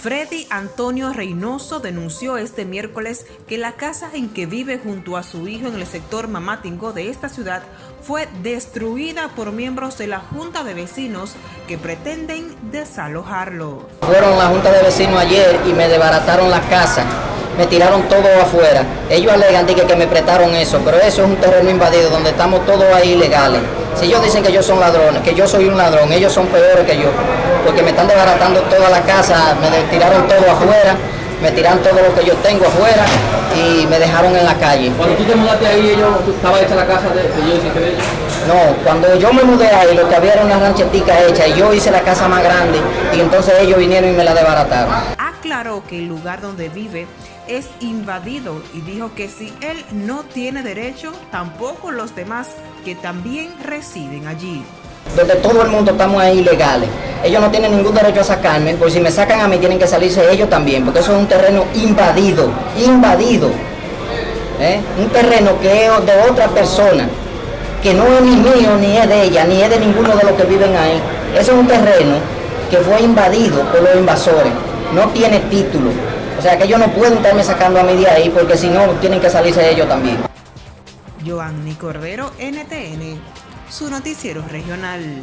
Freddy Antonio Reynoso denunció este miércoles que la casa en que vive junto a su hijo en el sector Mamatingo de esta ciudad fue destruida por miembros de la Junta de Vecinos que pretenden desalojarlo. Fueron la Junta de Vecinos ayer y me desbarataron la casa, me tiraron todo afuera. Ellos alegan que, que me prestaron eso, pero eso es un terreno invadido donde estamos todos ahí ilegales. Si ellos dicen que yo son ladrones, que yo soy un ladrón, ellos son peores que yo, porque me están desbaratando toda la casa, me tiraron todo afuera, me tiraron todo lo que yo tengo afuera y me dejaron en la calle. Cuando tú te mudaste ahí, ellos, estaba hecha la casa de, ellos y de ellos? No, cuando yo me mudé ahí, lo que había era una ranchetica hecha y yo hice la casa más grande y entonces ellos vinieron y me la desbarataron. Aclaró que el lugar donde vive es invadido y dijo que si él no tiene derecho, tampoco los demás que también residen allí. Donde todo el mundo estamos ahí ilegales. Ellos no tienen ningún derecho a sacarme, porque si me sacan a mí tienen que salirse ellos también, porque eso es un terreno invadido, invadido. ¿Eh? Un terreno que es de otra persona, que no es ni mío, ni es de ella, ni es de ninguno de los que viven ahí. Eso es un terreno que fue invadido por los invasores, no tiene título. O sea que ellos no pueden estarme sacando a mí de ahí, porque si no, tienen que salirse ellos también. Joanny Cordero, NTN, su noticiero regional.